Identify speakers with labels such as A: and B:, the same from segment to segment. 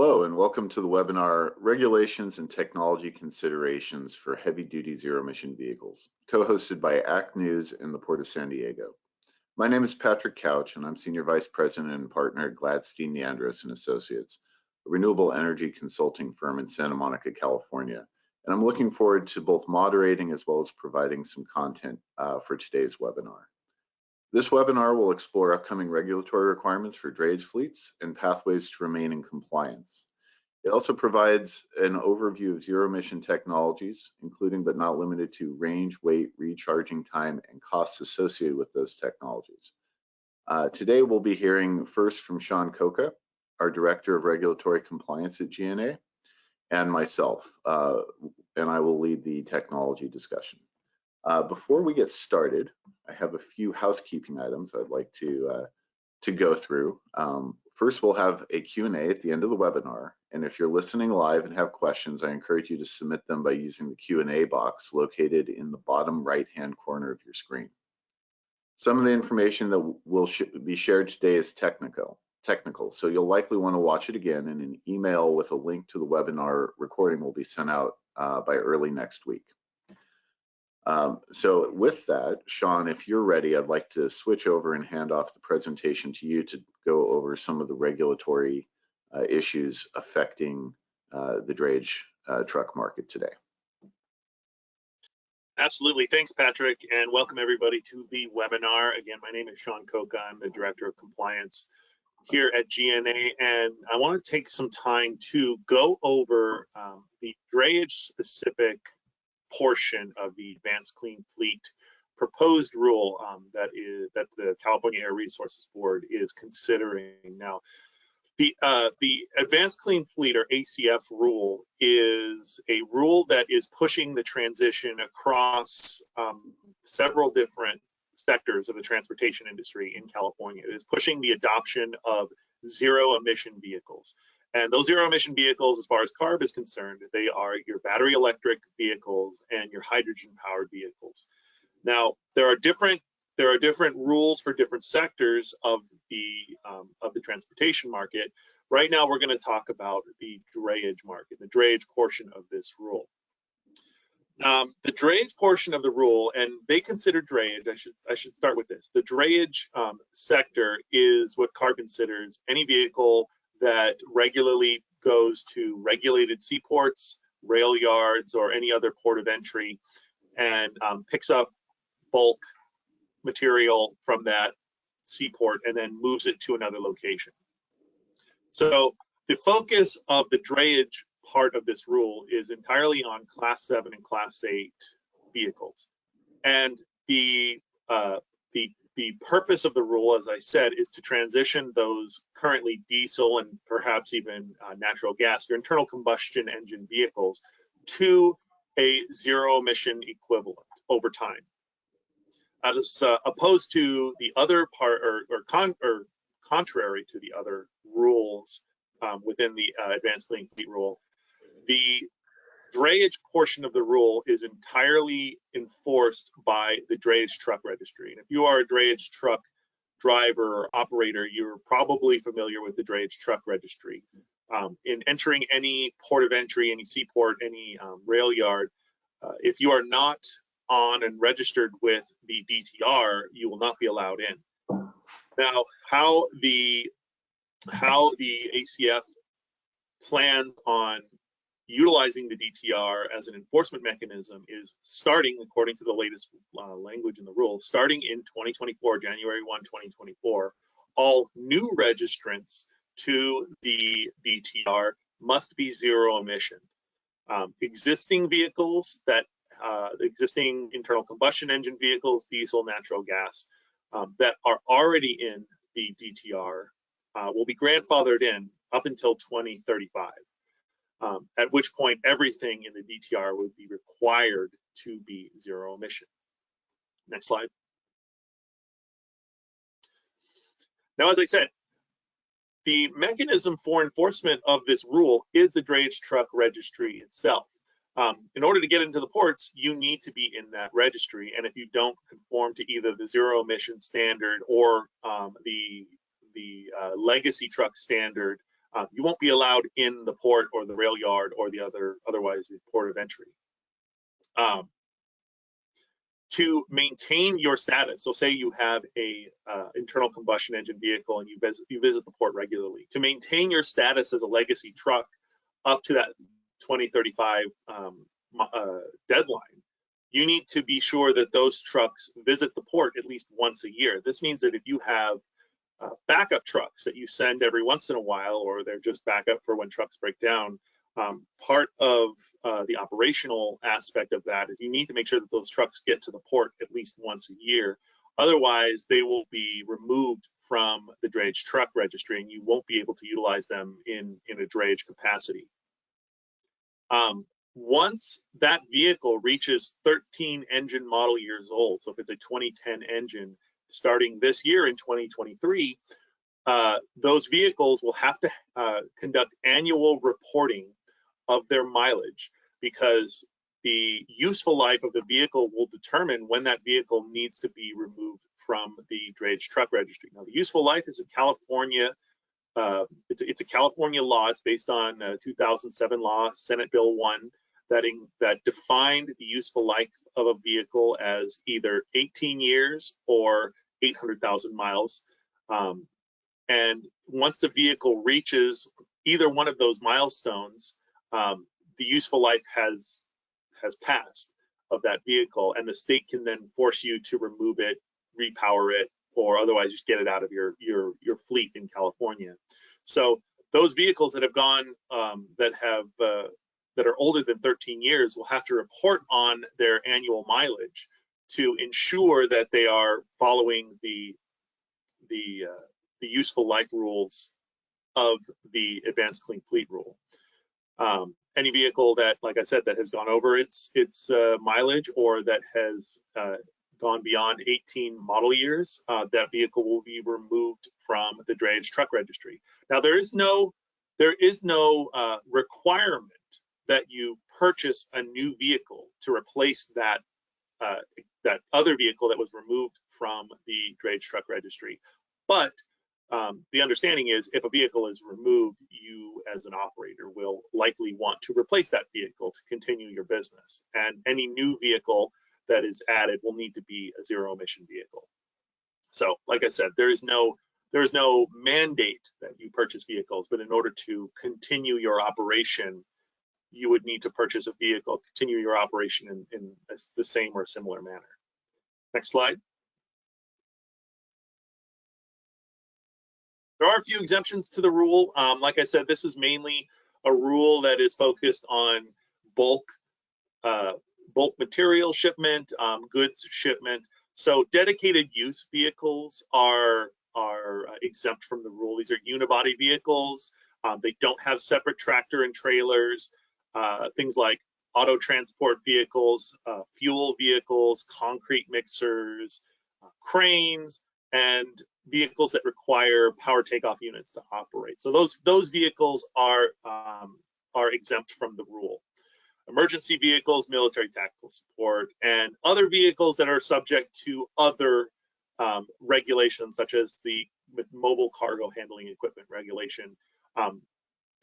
A: Hello and welcome to the webinar Regulations and Technology Considerations for Heavy Duty Zero Emission Vehicles, co-hosted by ACT News and the Port of San Diego. My name is Patrick Couch and I'm Senior Vice President and Partner at Gladstein Neandross and Associates, a renewable energy consulting firm in Santa Monica, California. And I'm looking forward to both moderating as well as providing some content uh, for today's webinar. This webinar will explore upcoming regulatory requirements for drayage fleets and pathways to remain in compliance. It also provides an overview of zero emission technologies, including but not limited to range, weight, recharging time, and costs associated with those technologies. Uh, today, we'll be hearing first from Sean Coca, our Director of Regulatory Compliance at GNA, and myself, uh, and I will lead the technology discussion. Uh, before we get started, I have a few housekeeping items I'd like to uh, to go through. Um, first, we'll have a Q&A at the end of the webinar, and if you're listening live and have questions, I encourage you to submit them by using the Q&A box located in the bottom right-hand corner of your screen. Some of the information that will sh be shared today is technical, technical, so you'll likely want to watch it again, and an email with a link to the webinar recording will be sent out uh, by early next week. Um, so with that, Sean, if you're ready, I'd like to switch over and hand off the presentation to you to go over some of the regulatory uh, issues affecting uh, the drayage uh, truck market today.
B: Absolutely. Thanks, Patrick, and welcome everybody to the webinar. Again, my name is Sean Coca. I'm the Director of Compliance here at GNA, and I want to take some time to go over um, the drayage specific portion of the Advanced Clean Fleet proposed rule um, that is that the California Air Resources Board is considering now. The uh, the Advanced Clean Fleet or ACF rule is a rule that is pushing the transition across um, several different sectors of the transportation industry in California. It is pushing the adoption of zero emission vehicles. And those zero emission vehicles, as far as CARB is concerned, they are your battery electric vehicles and your hydrogen powered vehicles. Now, there are different there are different rules for different sectors of the um, of the transportation market. Right now, we're going to talk about the drayage market, the drayage portion of this rule. Um, the drayage portion of the rule, and they consider drayage. I should I should start with this. The drayage um, sector is what CARB considers any vehicle that regularly goes to regulated seaports, rail yards, or any other port of entry and um, picks up bulk material from that seaport and then moves it to another location. So the focus of the drayage part of this rule is entirely on class 7 and class 8 vehicles. And the uh, the the purpose of the rule, as I said, is to transition those currently diesel and perhaps even uh, natural gas, your internal combustion engine vehicles, to a zero emission equivalent over time. As uh, opposed to the other part, or, or, con or contrary to the other rules um, within the uh, Advanced Clean Fleet Rule, the drayage portion of the rule is entirely enforced by the drayage truck registry. And if you are a drayage truck driver or operator, you're probably familiar with the drayage truck registry. Um, in entering any port of entry, any seaport, any um, rail yard, uh, if you are not on and registered with the DTR, you will not be allowed in. Now, how the how the ACF plans on utilizing the DTR as an enforcement mechanism is starting, according to the latest uh, language in the rule, starting in 2024, January 1, 2024, all new registrants to the DTR must be zero emission. Um, existing vehicles that, uh, existing internal combustion engine vehicles, diesel, natural gas, um, that are already in the DTR uh, will be grandfathered in up until 2035 um, at which point everything in the DTR would be required to be zero emission. Next slide. Now, as I said, the mechanism for enforcement of this rule is the drayage truck registry itself. Um, in order to get into the ports, you need to be in that registry. And if you don't conform to either the zero emission standard or um, the, the uh, legacy truck standard uh, you won't be allowed in the port or the rail yard or the other otherwise the port of entry. Um, to maintain your status, so say you have a uh, internal combustion engine vehicle and you visit, you visit the port regularly, to maintain your status as a legacy truck up to that 2035 um, uh, deadline, you need to be sure that those trucks visit the port at least once a year. This means that if you have uh, backup trucks that you send every once in a while, or they're just backup for when trucks break down, um, part of uh, the operational aspect of that is you need to make sure that those trucks get to the port at least once a year. Otherwise, they will be removed from the drayage truck registry and you won't be able to utilize them in, in a drayage capacity. Um, once that vehicle reaches 13 engine model years old, so if it's a 2010 engine, starting this year in 2023, uh, those vehicles will have to uh, conduct annual reporting of their mileage because the useful life of the vehicle will determine when that vehicle needs to be removed from the drayage truck registry. Now, the useful life is a California, uh, it's, a, it's, a, California law. It's based on 2007 law, Senate Bill 1, that, in, that defined the useful life of a vehicle as either 18 years or 800,000 miles. Um, and once the vehicle reaches either one of those milestones, um, the useful life has has passed of that vehicle, and the state can then force you to remove it, repower it, or otherwise just get it out of your your your fleet in California. So those vehicles that have gone um, that have uh, that are older than 13 years will have to report on their annual mileage to ensure that they are following the the uh, the useful life rules of the advanced clean fleet rule. Um, any vehicle that, like I said, that has gone over its its uh, mileage or that has uh, gone beyond 18 model years, uh, that vehicle will be removed from the drayage truck registry. Now there is no there is no uh, requirement that you purchase a new vehicle to replace that uh, that other vehicle that was removed from the drayage truck registry. But um, the understanding is if a vehicle is removed, you as an operator will likely want to replace that vehicle to continue your business. And any new vehicle that is added will need to be a zero emission vehicle. So like I said, there is no there is no mandate that you purchase vehicles, but in order to continue your operation, you would need to purchase a vehicle, continue your operation in, in the same or similar manner. Next slide. There are a few exemptions to the rule. Um, like I said, this is mainly a rule that is focused on bulk uh, bulk material shipment, um, goods shipment. So dedicated use vehicles are are uh, exempt from the rule. These are unibody vehicles. Um, they don't have separate tractor and trailers. Uh, things like auto transport vehicles, uh, fuel vehicles, concrete mixers, uh, cranes, and vehicles that require power takeoff units to operate. So those those vehicles are um, are exempt from the rule. Emergency vehicles, military tactical support, and other vehicles that are subject to other um, regulations, such as the mobile cargo handling equipment regulation. Um,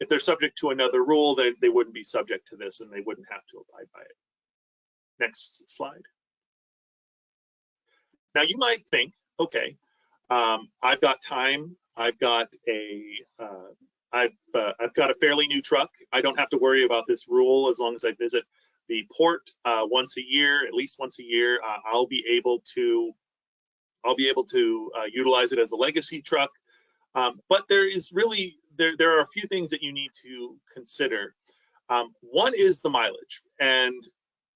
B: if they're subject to another rule, then they wouldn't be subject to this and they wouldn't have to abide by it. Next slide. Now you might think, okay, um, I've got time. I've got a, uh, I've, uh, I've got a fairly new truck. I don't have to worry about this rule as long as I visit the port uh, once a year, at least once a year. Uh, I'll be able to, I'll be able to uh, utilize it as a legacy truck. Um, but there is really, there, there are a few things that you need to consider. Um, one is the mileage. And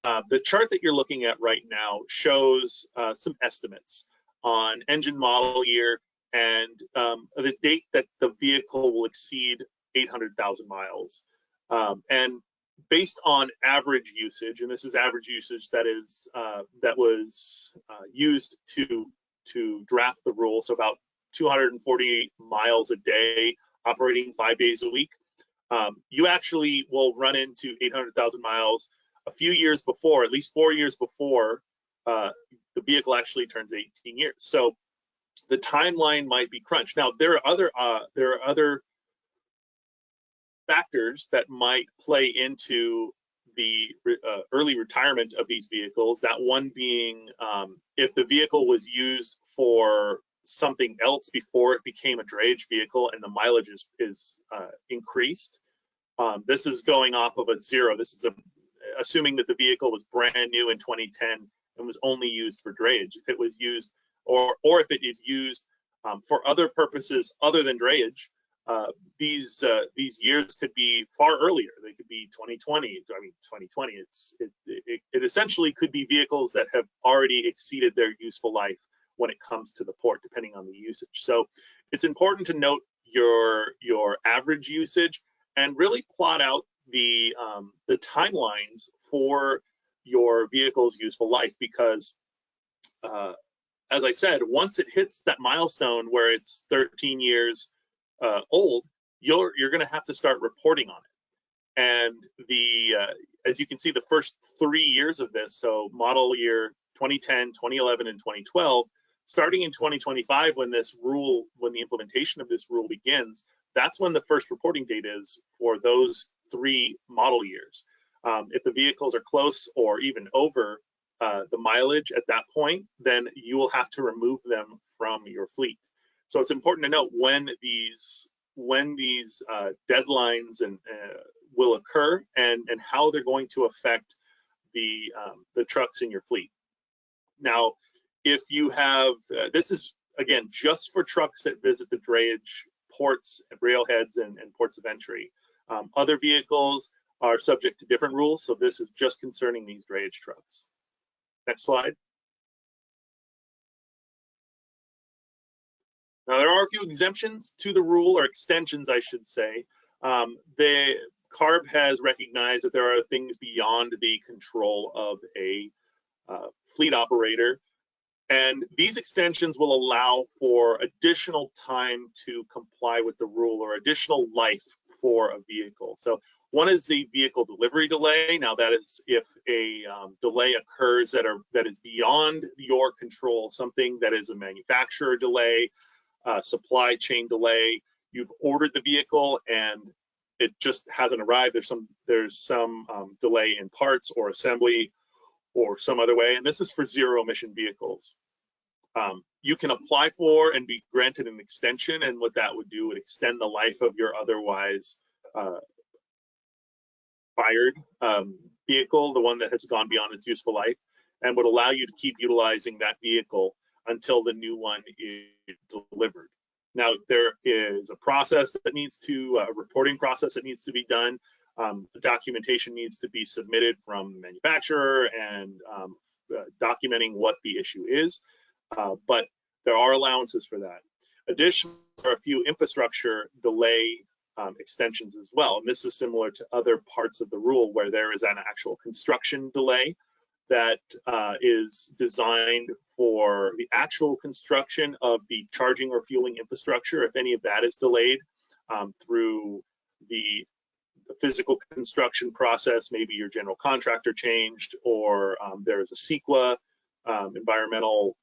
B: uh, the chart that you're looking at right now shows some estimates on engine model year and um, the date that the vehicle will exceed 800,000 miles. Um, and based on average usage, and this is average usage that is uh, that was uh, used to to draft the rule, so about 248 miles a day, operating five days a week. Um, you actually will run into 800,000 miles a few years before, at least four years before uh, the vehicle actually turns 18 years. So the timeline might be crunched. Now there are other uh, there are other factors that might play into the uh, early retirement of these vehicles. That one being um, if the vehicle was used for something else before it became a drayage vehicle and the mileage is, is uh, increased. Um, this is going off of a zero. This is a, assuming that the vehicle was brand new in 2010 and was only used for drayage. If it was used, or or if it is used um, for other purposes other than drayage, uh, these uh, these years could be far earlier. They could be 2020. I mean, 2020. It's it, it, it essentially could be vehicles that have already exceeded their useful life when it comes to the port, depending on the usage. So it's important to note your your average usage and really plot out the um, the timelines for your vehicle's useful life because uh, as I said, once it hits that milestone where it's 13 years uh, old, you're you're going to have to start reporting on it. And the uh, as you can see, the first three years of this, so model year 2010, 2011, and 2012, starting in 2025, when this rule, when the implementation of this rule begins, that's when the first reporting date is for those three model years. Um, if the vehicles are close or even over uh, the mileage at that point, then you will have to remove them from your fleet. So it's important to note when these when these uh, deadlines and uh, will occur and and how they're going to affect the um, the trucks in your fleet. Now, if you have uh, this is again just for trucks that visit the drayage ports, railheads, and, and ports of entry. Um, other vehicles are subject to different rules, so this is just concerning these drayage trucks. Next slide. Now, there are a few exemptions to the rule, or extensions, I should say. Um, the CARB has recognized that there are things beyond the control of a uh, fleet operator. And these extensions will allow for additional time to comply with the rule or additional life for a vehicle. So one is the vehicle delivery delay. Now that is if a um, delay occurs that are that is beyond your control, something that is a manufacturer delay, uh, supply chain delay. You've ordered the vehicle and it just hasn't arrived. There's some there's some um, delay in parts or assembly or some other way. And this is for zero emission vehicles. Um, you can apply for and be granted an extension. And what that would do would extend the life of your otherwise uh, fired um, vehicle, the one that has gone beyond its useful life, and would allow you to keep utilizing that vehicle until the new one is delivered. Now, there is a process that needs to, a reporting process that needs to be done. Um, documentation needs to be submitted from the manufacturer and um, uh, documenting what the issue is, uh, but there are allowances for that. Additionally, there are a few infrastructure delay um, extensions as well. And this is similar to other parts of the rule where there is an actual construction delay that uh, is designed for the actual construction of the charging or fueling infrastructure. If any of that is delayed um, through the, the, physical construction process, maybe your general contractor changed or um, there's a CEQA um, environmental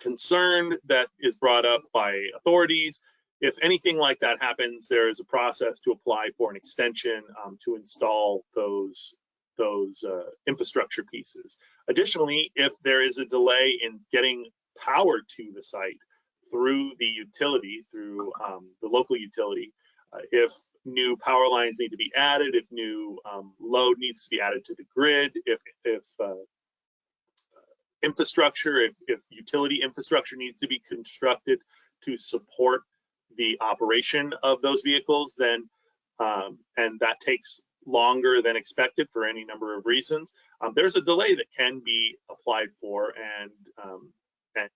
B: concern that is brought up by authorities. If anything like that happens, there is a process to apply for an extension um, to install those those uh, infrastructure pieces. Additionally, if there is a delay in getting power to the site through the utility, through um, the local utility, if new power lines need to be added, if new um, load needs to be added to the grid, if, if uh, infrastructure, if, if utility infrastructure needs to be constructed to support the operation of those vehicles, then um, and that takes longer than expected for any number of reasons, um, there's a delay that can be applied for and, um, and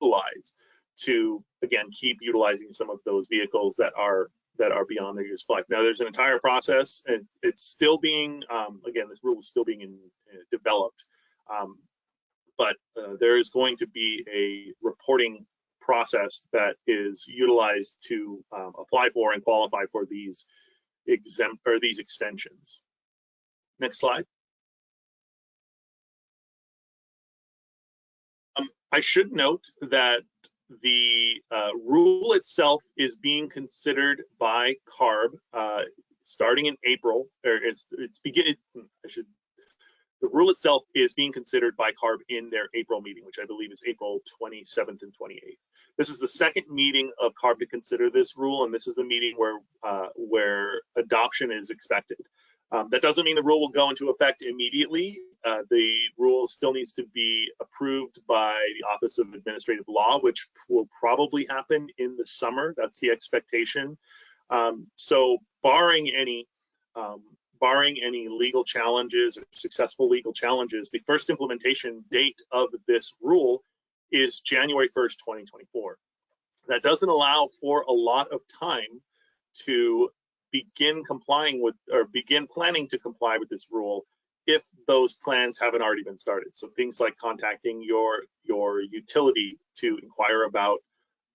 B: utilized to again keep utilizing some of those vehicles that are that are beyond their useful life. Now there's an entire process and it's still being um, again this rule is still being in, uh, developed, um, but uh, there is going to be a reporting process that is utilized to um, apply for and qualify for these exempt or these extensions. Next slide. Um, I should note that the uh, rule itself is being considered by CARB. Uh, starting in April, or it's it's begin. I should. The rule itself is being considered by CARB in their April meeting, which I believe is April 27th and 28th. This is the second meeting of CARB to consider this rule, and this is the meeting where uh, where adoption is expected. Um, that doesn't mean the rule will go into effect immediately. Uh, the rule still needs to be approved by the Office of Administrative Law, which will probably happen in the summer. That's the expectation. Um, so barring any um, barring any legal challenges or successful legal challenges, the first implementation date of this rule is January 1st, 2024. That doesn't allow for a lot of time to begin complying with or begin planning to comply with this rule if those plans haven't already been started. So things like contacting your your utility to inquire about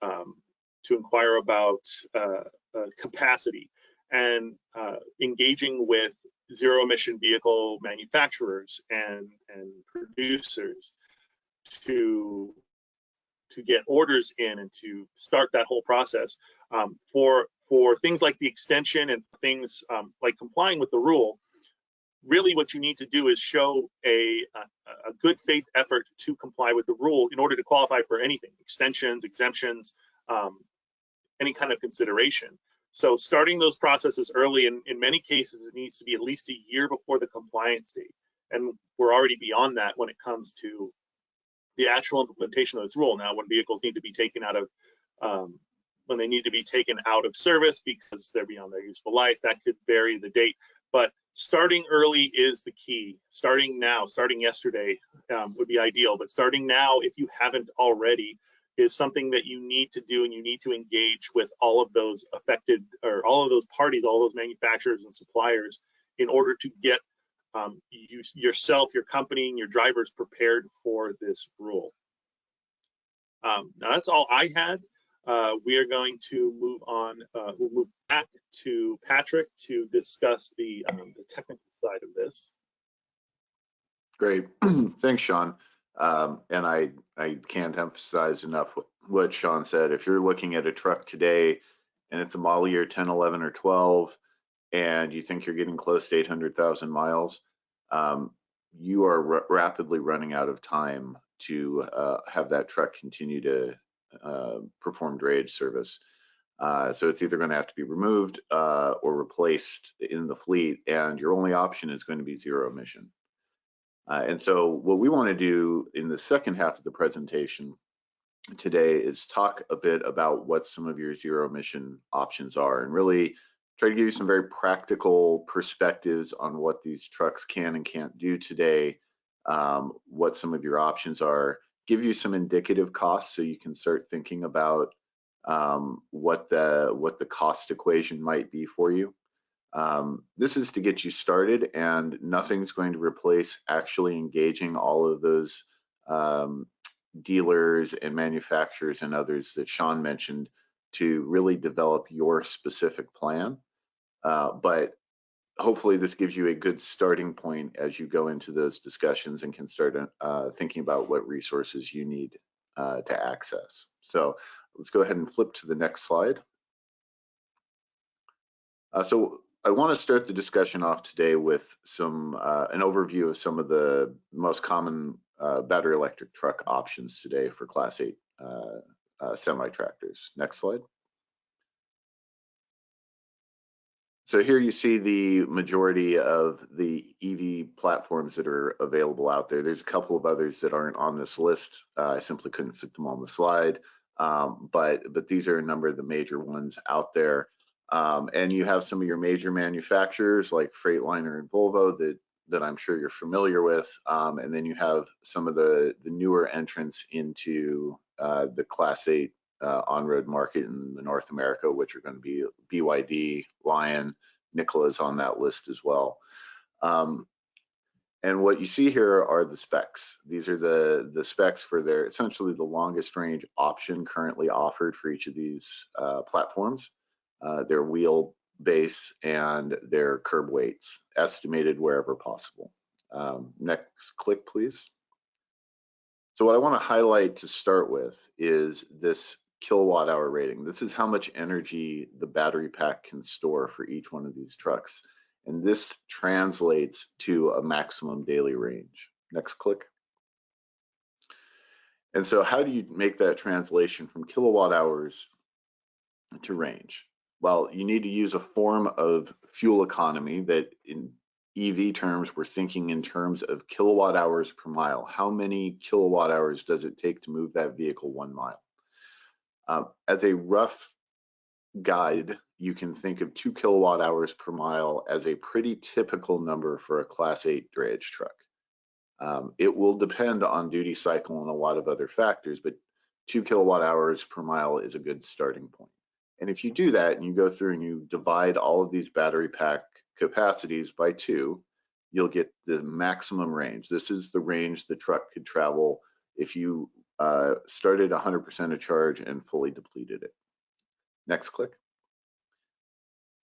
B: um, to inquire about uh, uh, capacity and uh, engaging with zero emission vehicle manufacturers and and producers to to get orders in and to start that whole process um, for for things like the extension and things um, like complying with the rule, really what you need to do is show a, a, a, good faith effort to comply with the rule in order to qualify for anything, extensions, exemptions, um, any kind of consideration. So starting those processes early, and in many cases, it needs to be at least a year before the compliance date. And we're already beyond that when it comes to the actual implementation of this rule. Now, when vehicles need to be taken out of um, when they need to be taken out of service because they're beyond their useful life. That could vary the date, but starting early is the key. Starting now, starting yesterday um, would be ideal, but starting now, if you haven't already, is something that you need to do and you need to engage with all of those affected or all of those parties, all those manufacturers and suppliers in order to get um, you, yourself, your company, and your drivers prepared for this rule. Um, now that's all I had. Uh, we are going to move on, uh, we'll move back to Patrick to discuss the, um, the technical side of this.
A: Great, thanks, Sean. Um, and I, I can't emphasize enough what, Sean said. If you're looking at a truck today and it's a model year 10, 11, or 12, and you think you're getting close to 800,000 miles, um, you are rapidly running out of time to uh, have that truck continue to uh, perform drayage service. Uh, so it's either going to have to be removed uh, or replaced in the fleet, and your only option is going to be zero emission. Uh, and so what we want to do in the second half of the presentation today is talk a bit about what some of your zero emission options are and really try to give you some very practical perspectives on what these trucks can and can't do today, um, what some of your options are, give you some indicative costs so you can start thinking about um, what the what the cost equation might be for you. Um, this is to get you started and nothing's going to replace actually engaging all of those um, dealers and manufacturers and others that Sean mentioned to really develop your specific plan. Uh, but hopefully this gives you a good starting point as you go into those discussions and can start uh, thinking about what resources you need uh, to access. So let's go ahead and flip to the next slide. Uh, so I want to start the discussion off today with some uh, an overview of some of the most common uh, battery electric truck options today for Class 8 uh, semi tractors. Next slide. So here you see the majority of the EV platforms that are available out there. There's a couple of others that aren't on this list. Uh, I simply couldn't fit them on the slide, um, but but these are a number of the major ones out there. Um, and you have some of your major manufacturers like Freightliner and Volvo that that I'm sure you're familiar with. Um, and then you have some of the the newer entrants into uh, the Class 8 uh, on-road market in the North America, which are going to be BYD, Lion, Nikola's on that list as well. Um, and what you see here are the specs. These are the, the specs for their essentially the longest range option currently offered for each of these uh, platforms. Uh, their wheel base and their curb weights estimated wherever possible. Um, next click, please. So what I want to highlight to start with is this kilowatt hour rating. This is how much energy the battery pack can store for each one of these trucks. And this translates to a maximum daily range. Next click. And so how do you make that translation from kilowatt hours to range? Well, you need to use a form of fuel economy that in EV terms, we're thinking in terms of kilowatt hours per mile. How many kilowatt hours does it take to move that vehicle one mile? Uh, as a rough guide, you can think of two kilowatt hours per mile as a pretty typical number for a class eight drayage truck. Um, it will depend on duty cycle and a lot of other factors, but two kilowatt hours per mile is a good starting point. And if you do that and you go through and you divide all of these battery pack capacities by two, you'll get the maximum range. This is the range the truck could travel if you uh, started 100% of charge and fully depleted it. Next click.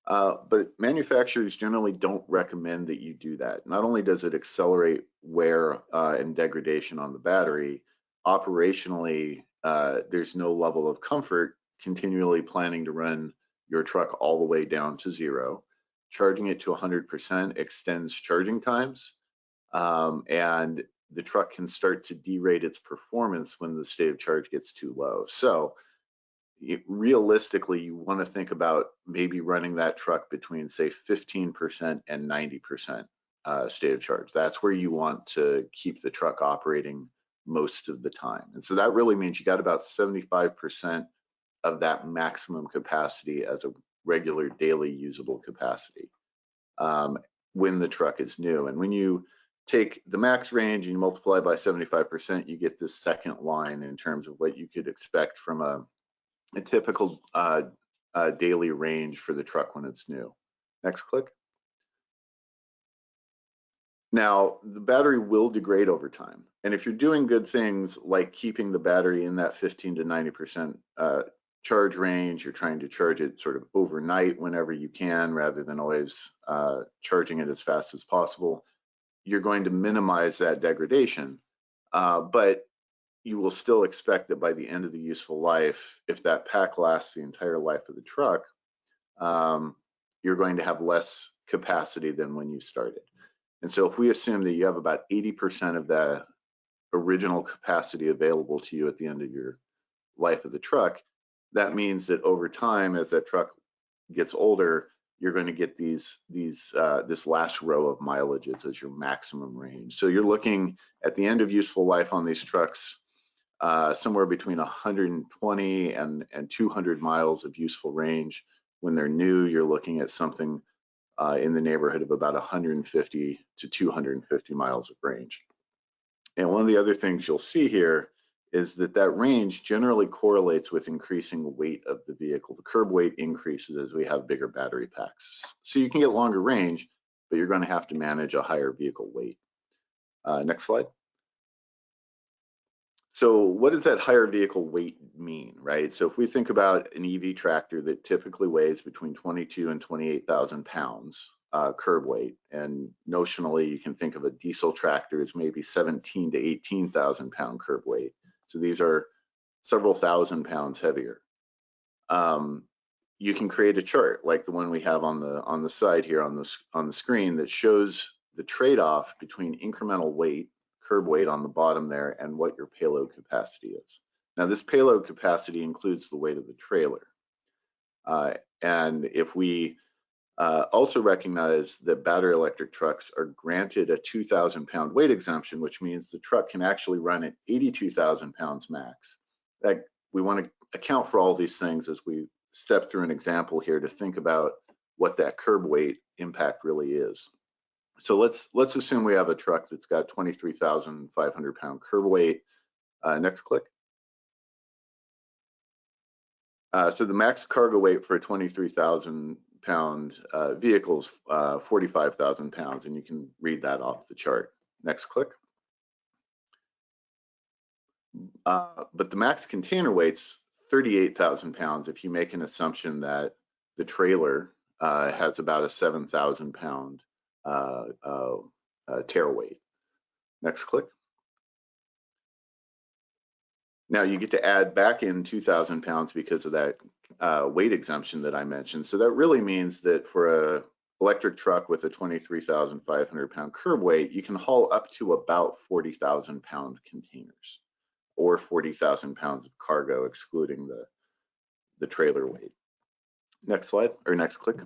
A: Uh, but manufacturers generally don't recommend that you do that. Not only does it accelerate wear uh, and degradation on the battery, operationally, uh, there's no level of comfort continually planning to run your truck all the way down to zero charging it to 100% extends charging times, um, and the truck can start to derate its performance when the state of charge gets too low. So it, realistically, you want to think about maybe running that truck between say 15% and 90% uh, state of charge. That's where you want to keep the truck operating most of the time. And so that really means you got about 75% of that maximum capacity as a regular daily usable capacity um, when the truck is new. And when you take the max range and you multiply by 75%, you get this second line in terms of what you could expect from a, a typical uh, uh, daily range for the truck when it's new. Next click. Now, the battery will degrade over time. And if you're doing good things like keeping the battery in that 15 to 90% uh, charge range. You're trying to charge it sort of overnight whenever you can rather than always uh, charging it as fast as possible. You're going to minimize that degradation, uh, but you will still expect that by the end of the useful life, if that pack lasts the entire life of the truck, um, you're going to have less capacity than when you started. And so if we assume that you have about 80% of that original capacity available to you at the end of your life of the truck, that means that over time, as that truck gets older, you're going to get these these uh, this last row of mileages as your maximum range. So you're looking at the end of useful life on these trucks uh, somewhere between 120 and and 200 miles of useful range. When they're new, you're looking at something uh, in the neighborhood of about 150 to 250 miles of range. And one of the other things you'll see here is that that range generally correlates with increasing weight of the vehicle. The curb weight increases as we have bigger battery packs. So you can get longer range, but you're going to have to manage a higher vehicle weight. Uh, next slide. So what does that higher vehicle weight mean, right? So if we think about an EV tractor that typically weighs between 22 and 28,000 pounds uh, curb weight, and notionally you can think of a diesel tractor as maybe 17 to 18,000 pound curb weight. So these are several thousand pounds heavier. Um, you can create a chart like the one we have on the on the side here on the on the screen that shows the trade-off between incremental weight, curb weight on the bottom there, and what your payload capacity is. Now this payload capacity includes the weight of the trailer. Uh, and if we uh, also recognize that battery electric trucks are granted a 2,000 pound weight exemption, which means the truck can actually run at 82,000 pounds max. That we want to account for all these things as we step through an example here to think about what that curb weight impact really is. So let's let's assume we have a truck that's got 23,500 pound curb weight. Uh, next click. Uh, so the max cargo weight for a 23,000 pound uh, vehicles, uh, 45,000 pounds, and you can read that off the chart. Next click. Uh, but the max container weight's 38,000 pounds if you make an assumption that the trailer uh, has about a 7,000 pound uh, uh, tare weight. Next click. Now you get to add back in 2,000 pounds because of that uh, weight exemption that I mentioned. So that really means that for a electric truck with a 23,500 pound curb weight, you can haul up to about 40,000 pound containers or 40,000 pounds of cargo, excluding the, the trailer weight. Next slide, or next click.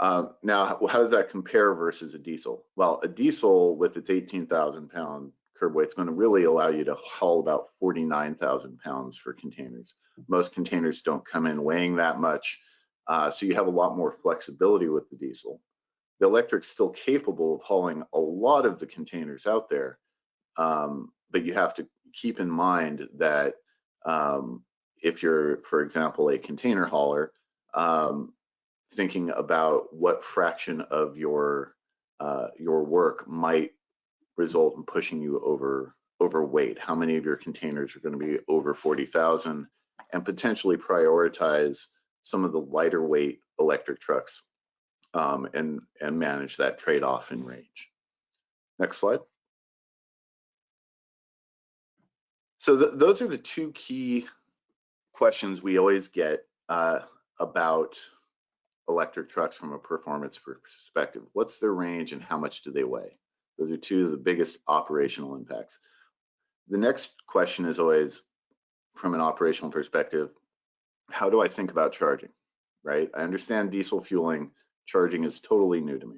A: Uh, now, how does that compare versus a diesel? Well, a diesel with its 18,000 pound curb weight is going to really allow you to haul about 49,000 pounds for containers. Most containers don't come in weighing that much, uh, so you have a lot more flexibility with the diesel. The electric's still capable of hauling a lot of the containers out there, um, but you have to keep in mind that um, if you're, for example, a container hauler, um, thinking about what fraction of your uh, your work might result in pushing you over overweight. How many of your containers are going to be over 40,000 and potentially prioritize some of the lighter weight electric trucks um, and, and manage that trade-off in range. Next slide. So th those are the two key questions we always get uh, about electric trucks from a performance perspective. What's their range and how much do they weigh? Those are two of the biggest operational impacts. The next question is always, from an operational perspective, how do I think about charging, right? I understand diesel fueling, charging is totally new to me.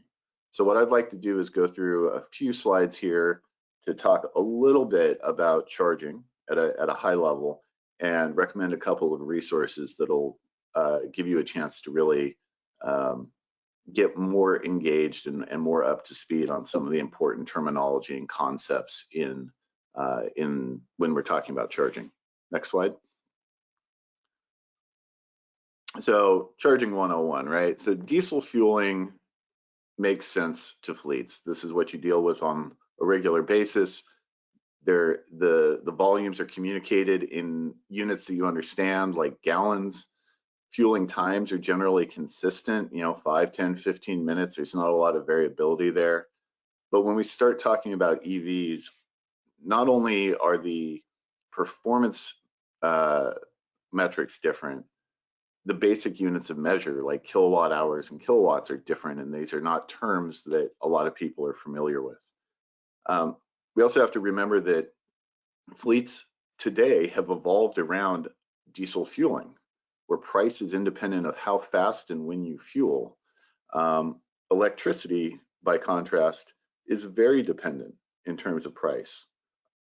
A: So what I'd like to do is go through a few slides here to talk a little bit about charging at a, at a high level and recommend a couple of resources that'll uh, give you a chance to really um, get more engaged and, and, more up to speed on some of the important terminology and concepts in uh, in when we're talking about charging. Next slide. So charging 101, right? So diesel fueling makes sense to fleets. This is what you deal with on a regular basis. There, the the volumes are communicated in units that you understand, like gallons fueling times are generally consistent, you know, 5, 10, 15 minutes. There's not a lot of variability there. But when we start talking about EVs, not only are the performance uh, metrics different, the basic units of measure like kilowatt hours and kilowatts are different and these are not terms that a lot of people are familiar with. Um, we also have to remember that fleets today have evolved around diesel fueling where price is independent of how fast and when you fuel. Um, electricity, by contrast, is very dependent in terms of price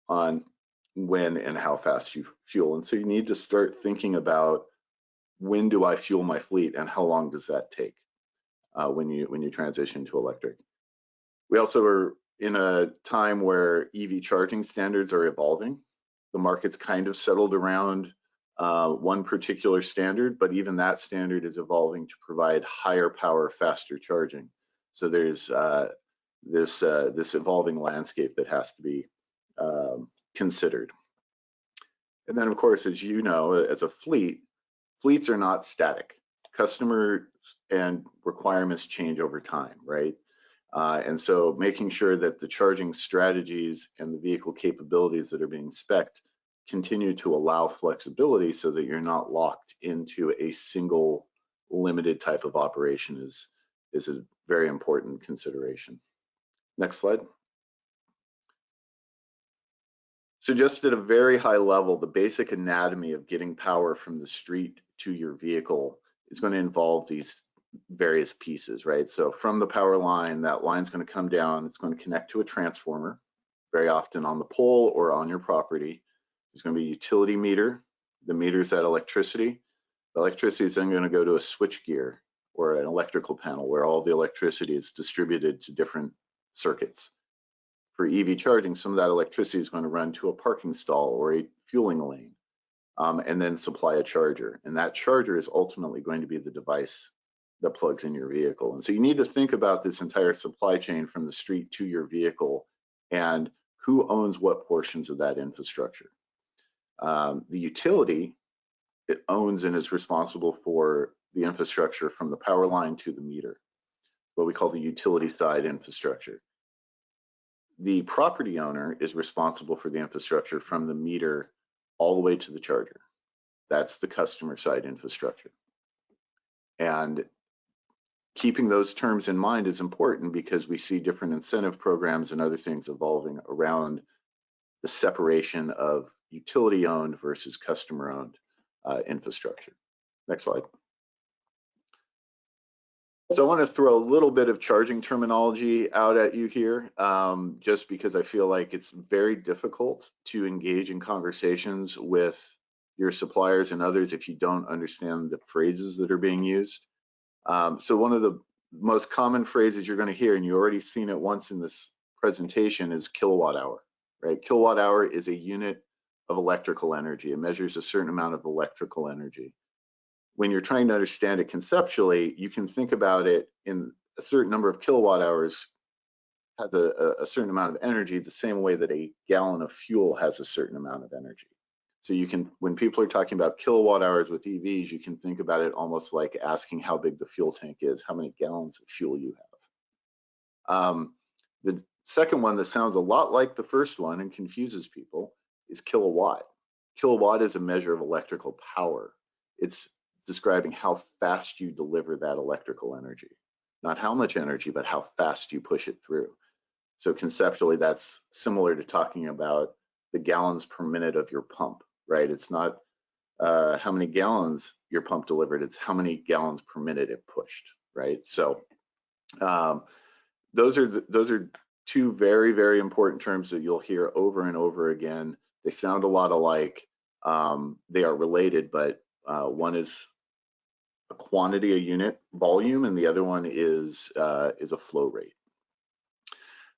A: on when and how fast you fuel. And so you need to start thinking about when do I fuel my fleet and how long does that take uh, when you when you transition to electric. We also are in a time where EV charging standards are evolving. The market's kind of settled around uh, one particular standard, but even that standard is evolving to provide higher power, faster charging. So there's uh, this uh, this evolving landscape that has to be um, considered. And then, of course, as you know, as a fleet, fleets are not static. Customer and requirements change over time, right? Uh, and so making sure that the charging strategies and the vehicle capabilities that are being specced continue to allow flexibility so that you're not locked into a single limited type of operation is, is a very important consideration. Next slide. So just at a very high level, the basic anatomy of getting power from the street to your vehicle is going to involve these various pieces, right? So from the power line, that line's going to come down, it's going to connect to a transformer, very often on the pole or on your property. There's going to be a utility meter. The meter's that electricity. The electricity is then going to go to a switch gear or an electrical panel where all the electricity is distributed to different circuits. For EV charging, some of that electricity is going to run to a parking stall or a fueling lane um, and then supply a charger. And that charger is ultimately going to be the device that plugs in your vehicle. And so you need to think about this entire supply chain from the street to your vehicle and who owns what portions of that infrastructure. Um, the utility it owns and is responsible for the infrastructure from the power line to the meter, what we call the utility side infrastructure. the property owner is responsible for the infrastructure from the meter all the way to the charger. That's the customer side infrastructure. And keeping those terms in mind is important because we see different incentive programs and other things evolving around the separation of utility owned versus customer owned uh, infrastructure. Next slide. So I want to throw a little bit of charging terminology out at you here, um, just because I feel like it's very difficult to engage in conversations with your suppliers and others if you don't understand the phrases that are being used. Um, so one of the most common phrases you're going to hear, and you already seen it once in this presentation, is kilowatt hour. Right? Kilowatt hour is a unit of electrical energy. It measures a certain amount of electrical energy when you're trying to understand it conceptually, you can think about it in a certain number of kilowatt hours has a, a, certain amount of energy the same way that a gallon of fuel has a certain amount of energy. So you can, when people are talking about kilowatt hours with EVs, you can think about it almost like asking how big the fuel tank is, how many gallons of fuel you have. Um, the second one that sounds a lot like the first one and confuses people is kilowatt. Kilowatt is a measure of electrical power. It's describing how fast you deliver that electrical energy. Not how much energy, but how fast you push it through. So conceptually, that's similar to talking about the gallons per minute of your pump, right? It's not uh, how many gallons your pump delivered, it's how many gallons per minute it pushed, right? So um, those are the, those are two very, very important terms that you'll hear over and over again. They sound a lot alike. Um, they are related, but uh, one is a quantity, a unit volume, and the other one is, uh, is a flow rate.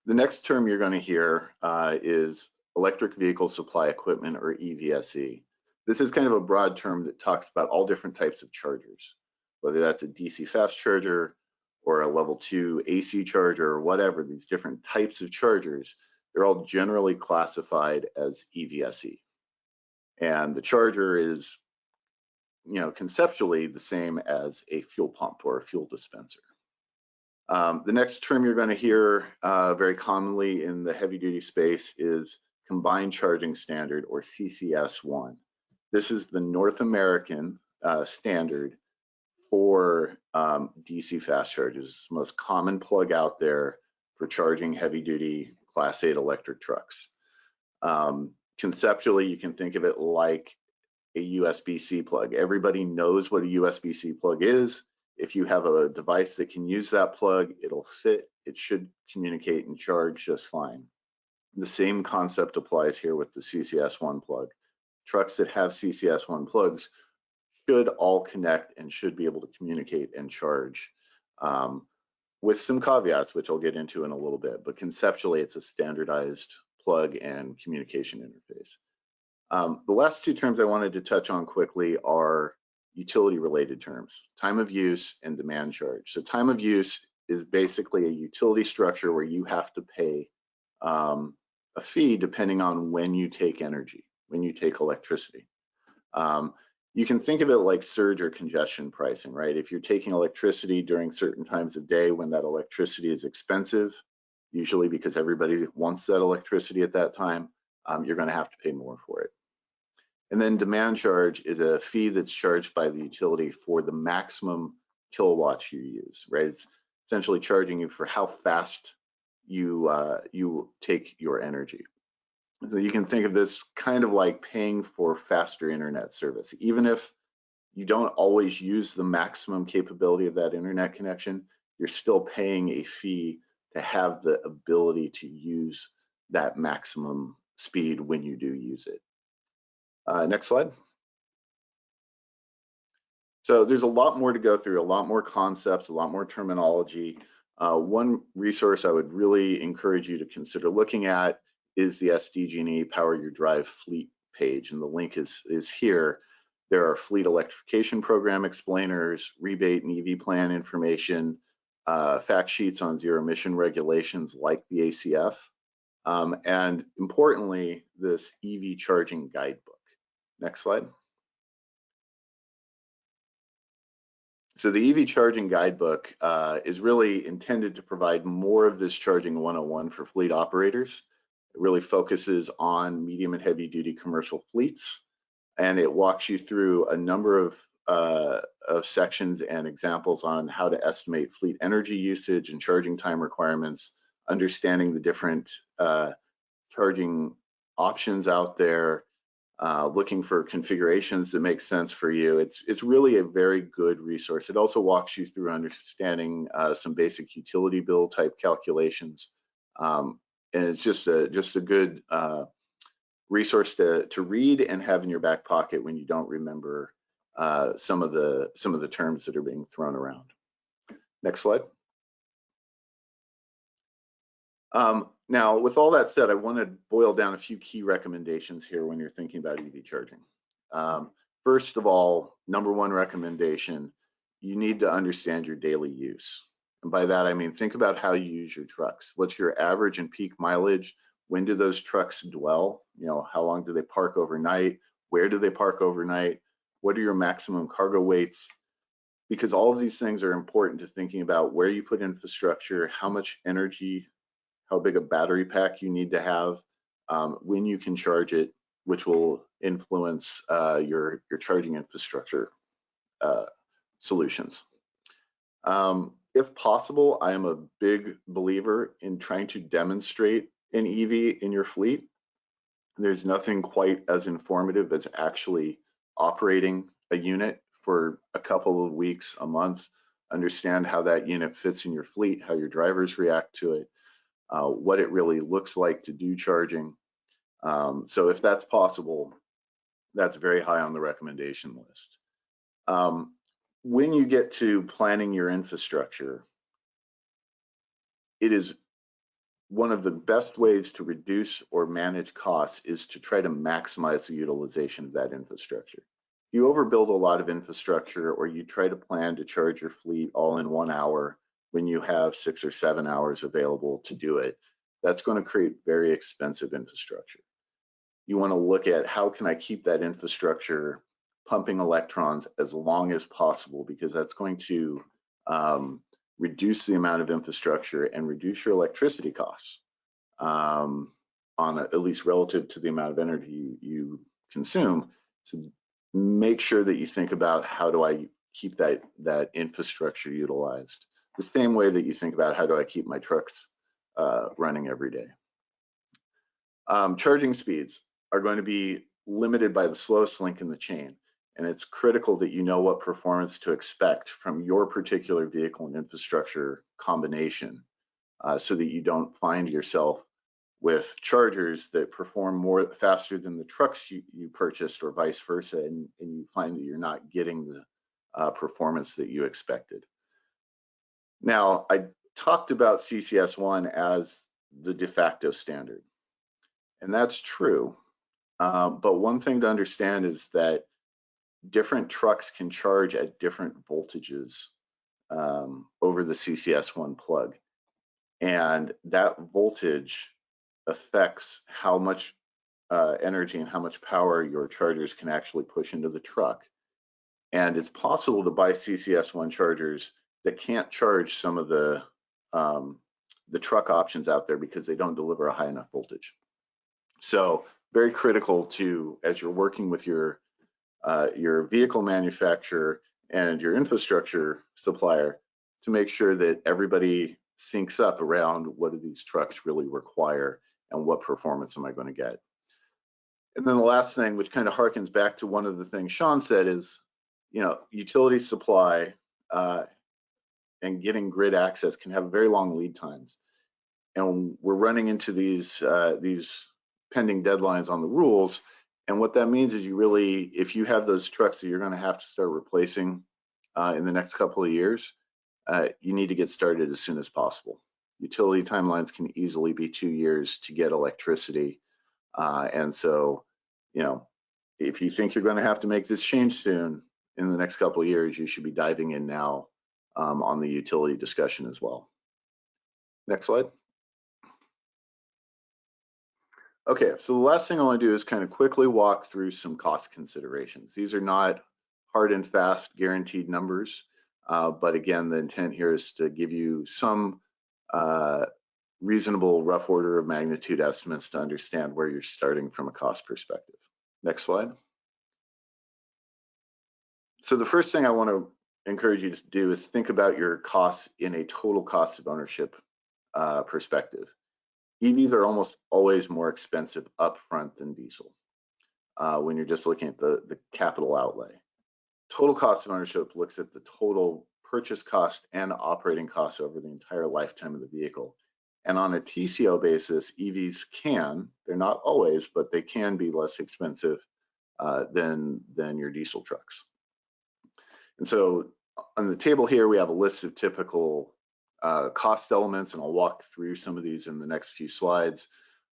A: The next term you're going to hear uh, is electric vehicle supply equipment or EVSE. This is kind of a broad term that talks about all different types of chargers, whether that's a DC fast charger or a level two AC charger or whatever, these different types of chargers, they're all generally classified as EVSE. And the charger is you know, conceptually the same as a fuel pump or a fuel dispenser. Um, the next term you're going to hear uh, very commonly in the heavy duty space is combined charging standard or CCS1. This is the North American uh, standard for um, DC fast chargers. It's the most common plug out there for charging heavy duty class 8 electric trucks. Um, conceptually, you can think of it like a USB-C plug. Everybody knows what a USB-C plug is. If you have a device that can use that plug, it'll fit, it should communicate and charge just fine. The same concept applies here with the CCS1 plug. Trucks that have CCS1 plugs should all connect and should be able to communicate and charge um, with some caveats, which I'll get into in a little bit, but conceptually it's a standardized plug and communication interface. Um, the last two terms I wanted to touch on quickly are utility related terms, time of use and demand charge. So time of use is basically a utility structure where you have to pay um, a fee depending on when you take energy, when you take electricity. Um, you can think of it like surge or congestion pricing, right? If you're taking electricity during certain times of day when that electricity is expensive, usually because everybody wants that electricity at that time, um, you're going to have to pay more for it. And then demand charge is a fee that's charged by the utility for the maximum kilowatts you use, right? It's essentially charging you for how fast you uh, you take your energy. So you can think of this kind of like paying for faster internet service. Even if you don't always use the maximum capability of that internet connection, you're still paying a fee to have the ability to use that maximum speed when you do use it. Uh, next slide. So there's a lot more to go through, a lot more concepts, a lot more terminology. Uh, one resource I would really encourage you to consider looking at is the SDG&E Power Your Drive fleet page, and the link is, is here. There are fleet electrification program explainers, rebate and EV plan information, uh, fact sheets on zero emission regulations like the ACF, um, and importantly, this EV charging guidebook. Next slide. So the EV charging guidebook uh, is really intended to provide more of this charging 101 for fleet operators. It really focuses on medium and heavy duty commercial fleets, and it walks you through a number of, uh, of sections and examples on how to estimate fleet energy usage and charging time requirements, understanding the different uh, charging options out there, uh, looking for configurations that make sense for you. It's it's really a very good resource. It also walks you through understanding uh, some basic utility bill type calculations, um, and it's just a just a good uh, resource to to read and have in your back pocket when you don't remember uh, some of the some of the terms that are being thrown around. Next slide. Um, now, with all that said, I want to boil down a few key recommendations here when you're thinking about EV charging. Um, first of all, number one recommendation, you need to understand your daily use. And by that, I mean, think about how you use your trucks. What's your average and peak mileage? When do those trucks dwell? You know, how long do they park overnight? Where do they park overnight? What are your maximum cargo weights? Because all of these things are important to thinking about where you put infrastructure, how much energy how big a battery pack you need to have, um, when you can charge it, which will influence uh, your, your charging infrastructure uh, solutions. Um, if possible, I am a big believer in trying to demonstrate an EV in your fleet. There's nothing quite as informative as actually operating a unit for a couple of weeks, a month, understand how that unit fits in your fleet, how your drivers react to it, uh, what it really looks like to do charging. Um, so if that's possible, that's very high on the recommendation list. Um, when you get to planning your infrastructure, it is one of the best ways to reduce or manage costs is to try to maximize the utilization of that infrastructure. If you overbuild a lot of infrastructure or you try to plan to charge your fleet all in one hour, when you have six or seven hours available to do it, that's going to create very expensive infrastructure. You want to look at how can I keep that infrastructure pumping electrons as long as possible because that's going to um, reduce the amount of infrastructure and reduce your electricity costs um, on a, at least relative to the amount of energy you, you consume. So make sure that you think about how do I keep that that infrastructure utilized the same way that you think about how do I keep my trucks uh, running every day. Um, charging speeds are going to be limited by the slowest link in the chain. And it's critical that you know what performance to expect from your particular vehicle and infrastructure combination uh, so that you don't find yourself with chargers that perform more faster than the trucks you, you purchased or vice versa, and, and, you find that you're not getting the uh, performance that you expected. Now, I talked about CCS1 as the de facto standard, and that's true. Uh, but one thing to understand is that different trucks can charge at different voltages um, over the CCS1 plug. And that voltage affects how much uh, energy and how much power your chargers can actually push into the truck. And it's possible to buy CCS1 chargers that can't charge some of the um, the truck options out there because they don't deliver a high enough voltage. So very critical to as you're working with your uh, your vehicle manufacturer and your infrastructure supplier to make sure that everybody syncs up around what do these trucks really require and what performance am I going to get. And then the last thing, which kind of harkens back to one of the things Sean said, is you know utility supply uh, and getting grid access can have very long lead times. And we're running into these uh, these pending deadlines on the rules. And what that means is you really, if you have those trucks that you're going to have to start replacing uh, in the next couple of years, uh, you need to get started as soon as possible. Utility timelines can easily be two years to get electricity. Uh, and so, you know, if you think you're going to have to make this change soon in the next couple of years, you should be diving in now um, on the utility discussion as well. Next slide. Okay, so the last thing I want to do is kind of quickly walk through some cost considerations. These are not hard and fast guaranteed numbers. Uh, but again, the intent here is to give you some uh, reasonable rough order of magnitude estimates to understand where you're starting from a cost perspective. Next slide. So the first thing I want to encourage you to do is think about your costs in a total cost of ownership uh, perspective. EVs are almost always more expensive upfront than diesel uh, when you're just looking at the, the capital outlay. Total cost of ownership looks at the total purchase cost and operating costs over the entire lifetime of the vehicle. And on a TCO basis, EVs can, they're not always, but they can be less expensive uh, than, than your diesel trucks. And so on the table here, we have a list of typical uh, cost elements, and I'll walk through some of these in the next few slides.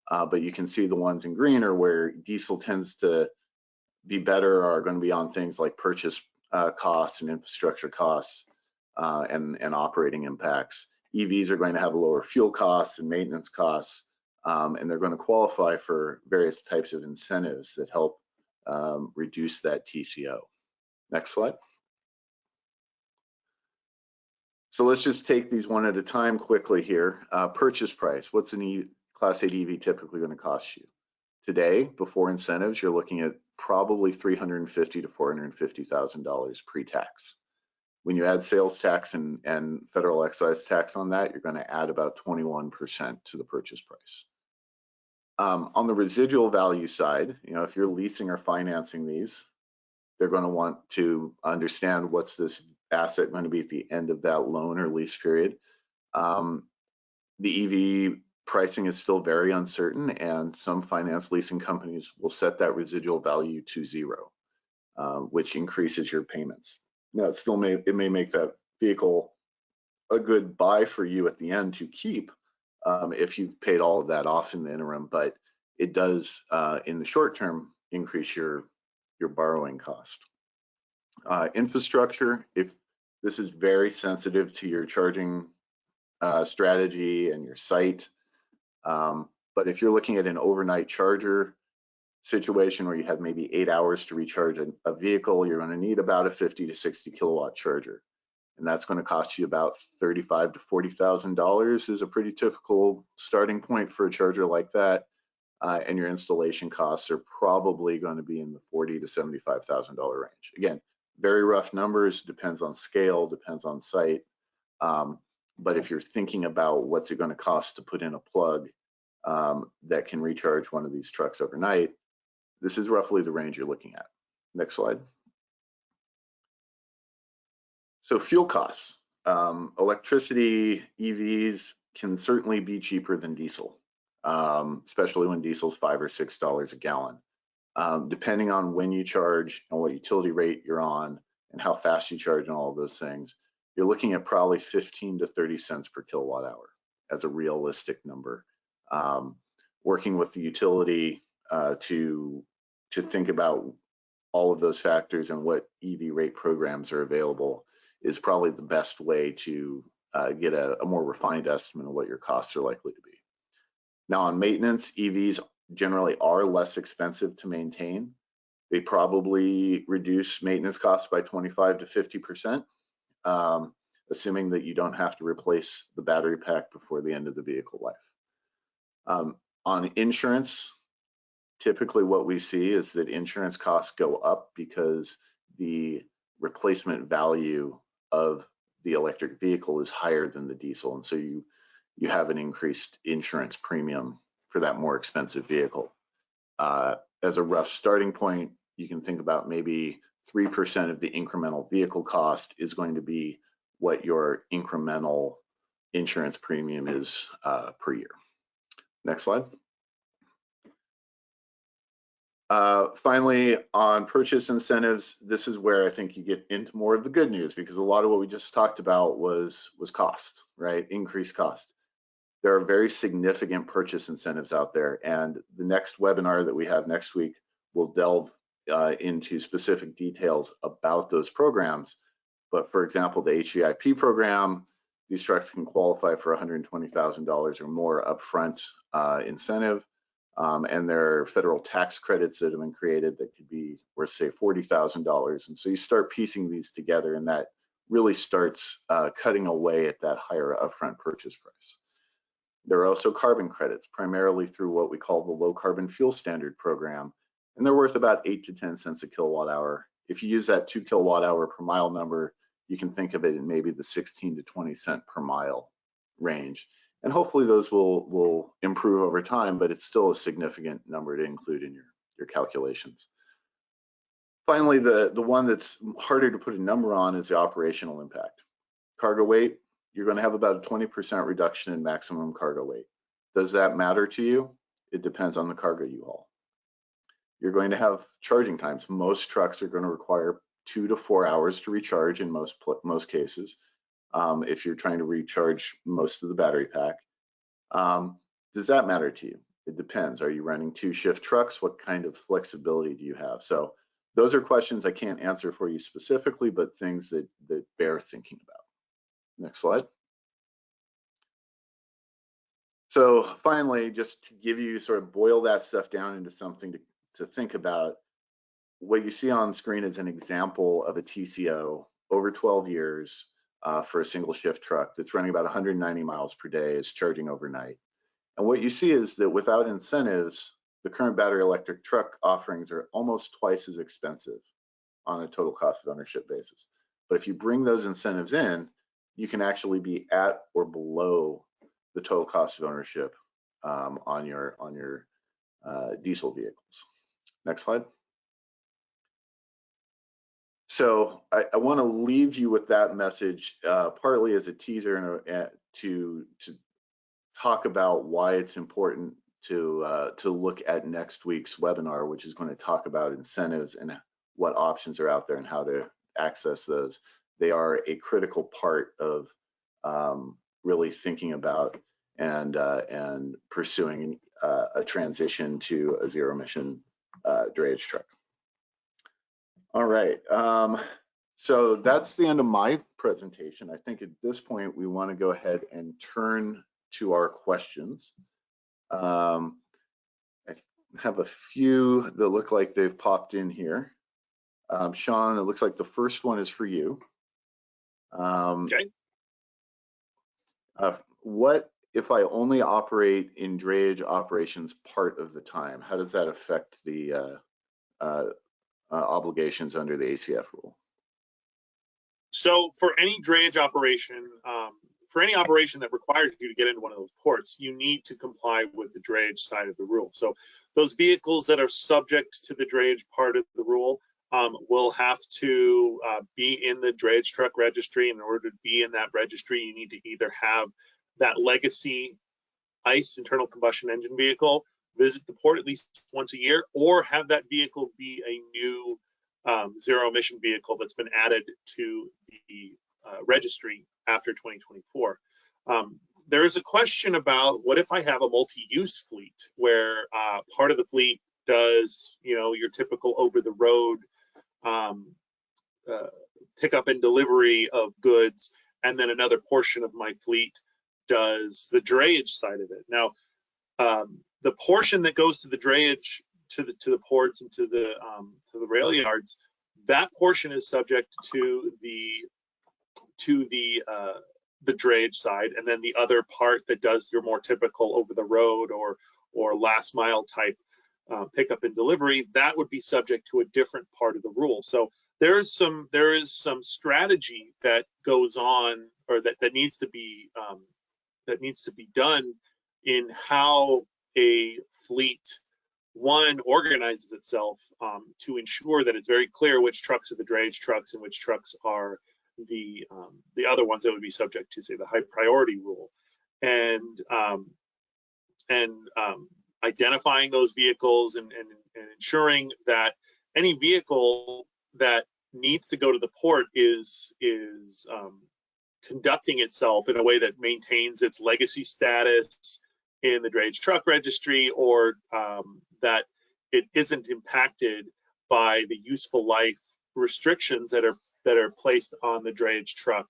A: Uh, but you can see the ones in green are where diesel tends to be better are going to be on things like purchase uh, costs and infrastructure costs uh, and, and operating impacts. EVs are going to have lower fuel costs and maintenance costs, um, and they're going to qualify for various types of incentives that help um, reduce that TCO. Next slide. So let's just take these one at a time quickly here. Uh, purchase price, what's an e Class 8 EV typically going to cost you? Today, before incentives, you're looking at probably 350 to $450,000 pre-tax. When you add sales tax and, and federal excise tax on that, you're going to add about 21% to the purchase price. Um, on the residual value side, you know, if you're leasing or financing these, they're going to want to understand what's this asset going to be at the end of that loan or lease period. Um, the EV pricing is still very uncertain and some finance leasing companies will set that residual value to zero, uh, which increases your payments. Now it still may, it may make that vehicle a good buy for you at the end to keep um, if you've paid all of that off in the interim, but it does uh, in the short term increase your, your borrowing cost. Uh, infrastructure, if this is very sensitive to your charging uh, strategy and your site, um, but if you're looking at an overnight charger situation where you have maybe eight hours to recharge a, a vehicle, you're going to need about a 50 to 60 kilowatt charger. And that's going to cost you about 35 to $40,000 is a pretty typical starting point for a charger like that. Uh, and your installation costs are probably going to be in the 40 to $75,000 range. Again, very rough numbers, depends on scale, depends on site. Um, but if you're thinking about what's it going to cost to put in a plug um, that can recharge one of these trucks overnight, this is roughly the range you're looking at. Next slide. So fuel costs. Um, electricity, EVs can certainly be cheaper than diesel, um, especially when diesel's five or six dollars a gallon. Um, depending on when you charge and what utility rate you're on and how fast you charge and all of those things, you're looking at probably 15 to 30 cents per kilowatt hour as a realistic number. Um, working with the utility uh, to to think about all of those factors and what EV rate programs are available is probably the best way to uh, get a, a, more refined estimate of what your costs are likely to be. Now on maintenance, EVs generally are less expensive to maintain. They probably reduce maintenance costs by 25 to 50%, um, assuming that you don't have to replace the battery pack before the end of the vehicle life. Um, on insurance, typically what we see is that insurance costs go up because the replacement value of the electric vehicle is higher than the diesel. And so you, you have an increased insurance premium for that more expensive vehicle. Uh, as a rough starting point, you can think about maybe 3% of the incremental vehicle cost is going to be what your incremental insurance premium is uh, per year. Next slide. Uh, finally, on purchase incentives, this is where I think you get into more of the good news because a lot of what we just talked about was was cost, right? Increased cost. There are very significant purchase incentives out there, and the next webinar that we have next week will delve uh, into specific details about those programs. But for example, the HVIP program, these trucks can qualify for $120,000 or more upfront uh, incentive. Um, and there are federal tax credits that have been created that could be worth say $40,000. And so you start piecing these together and that really starts uh, cutting away at that higher upfront purchase price. There are also carbon credits, primarily through what we call the low carbon fuel standard program, and they're worth about eight to 10 cents a kilowatt hour. If you use that two kilowatt hour per mile number, you can think of it in maybe the 16 to 20 cent per mile range. And hopefully those will, will improve over time, but it's still a significant number to include in your, your calculations. Finally, the, the one that's harder to put a number on is the operational impact. Cargo weight, you're going to have about a 20% reduction in maximum cargo weight. Does that matter to you? It depends on the cargo you haul. You're going to have charging times. Most trucks are going to require two to four hours to recharge in most most cases. Um, if you're trying to recharge most of the battery pack, um, does that matter to you? It depends. Are you running two shift trucks? What kind of flexibility do you have? So those are questions I can't answer for you specifically, but things that, that bear thinking about. Next slide. So finally, just to give you sort of boil that stuff down into something to, to think about, what you see on screen is an example of a TCO over 12 years uh, for a single shift truck that's running about 190 miles per day, is charging overnight. And what you see is that without incentives, the current battery electric truck offerings are almost twice as expensive on a total cost of ownership basis. But if you bring those incentives in, you can actually be at or below the total cost of ownership um, on your on your uh, diesel vehicles. Next slide. So I, I want to leave you with that message, uh, partly as a teaser and a, to to talk about why it's important to uh, to look at next week's webinar, which is going to talk about incentives and what options are out there and how to access those. They are a critical part of um, really thinking about and uh, and pursuing uh, a transition to a zero emission uh, drayage truck. All right, um, so that's the end of my presentation. I think at this point we want to go ahead and turn to our questions. Um, I have a few that look like they've popped in here. Um, Sean, it looks like the first one is for you. Um,
B: okay.
A: Uh, what if I only operate in drayage operations part of the time? How does that affect the uh, uh, uh obligations under the ACF rule?
B: So for any drayage operation, um, for any operation that requires you to get into one of those ports, you need to comply with the drayage side of the rule. So those vehicles that are subject to the drayage part of the rule um, will have to uh, be in the drayage truck registry. In order to be in that registry, you need to either have that legacy ICE internal combustion engine vehicle visit the port at least once a year, or have that vehicle be a new um, zero emission vehicle that's been added to the uh, registry after 2024. Um, there is a question about what if I have a multi-use fleet where uh, part of the fleet does, you know, your typical over-the-road um, uh, pickup and delivery of goods, and then another portion of my fleet does the drayage side of it. Now, um, the portion that goes to the drayage to the to the ports and to the um, to the rail yards, that portion is subject to the to the uh, the drayage side, and then the other part that does your more typical over the road or or last mile type uh, pickup and delivery, that would be subject to a different part of the rule. So there is some there is some strategy that goes on or that that needs to be um, that needs to be done in how a fleet one organizes itself um, to ensure that it's very clear which trucks are the drayage trucks and which trucks are the um, the other ones that would be subject to say the high priority rule and um, and um, identifying those vehicles and, and, and ensuring that any vehicle that needs to go to the port is is um, conducting itself in a way that maintains its legacy status in the drayage truck registry or um, that it isn't impacted by the useful life restrictions that are that are placed on the drayage truck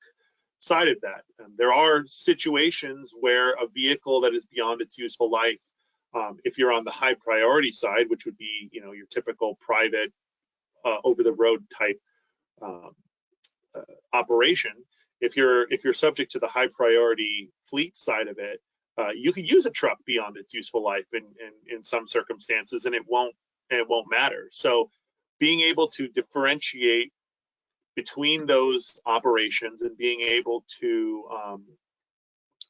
B: side of that. And there are situations where a vehicle that is beyond its useful life, um, if you're on the high priority side, which would be you know your typical private uh, over the road type um, uh, operation, if you're if you're subject to the high priority fleet side of it, uh, you can use a truck beyond its useful life in, in, in some circumstances, and it won't it won't matter. So being able to differentiate between those operations and being able to um,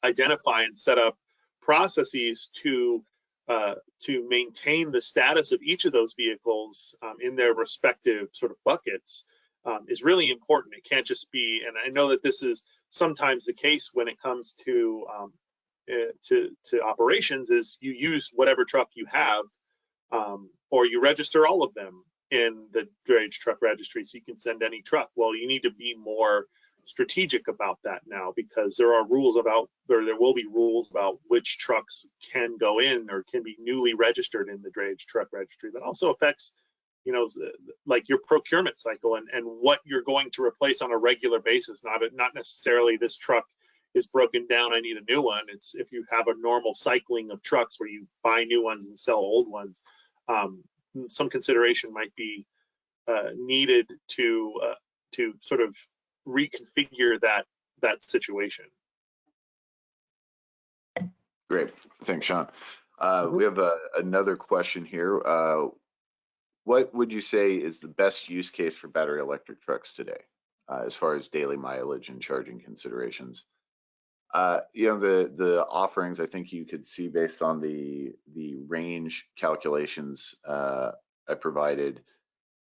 B: identify and set up processes to uh, to maintain the status of each of those vehicles um, in their respective sort of buckets um, is really important. It can't just be, and I know that this is sometimes the case when it comes to um, uh, to to operations, is you use whatever truck you have, um, or you register all of them in the drayage truck registry, so you can send any truck. Well, you need to be more strategic about that now because there are rules about or there will be rules about which trucks can go in or can be newly registered in the drayage truck registry that also affects you know like your procurement cycle and and what you're going to replace on a regular basis not not necessarily this truck is broken down i need a new one. It's if you have a normal cycling of trucks where you buy new ones and sell old ones um, some consideration might be uh, needed to uh, to sort of reconfigure that that situation.
A: Great, thanks, Sean. Uh, mm -hmm. We have a, another question here. Uh, what would you say is the best use case for battery electric trucks today, uh, as far as daily mileage and charging considerations? Uh, you know, the the offerings I think you could see based on the the range calculations uh, I provided.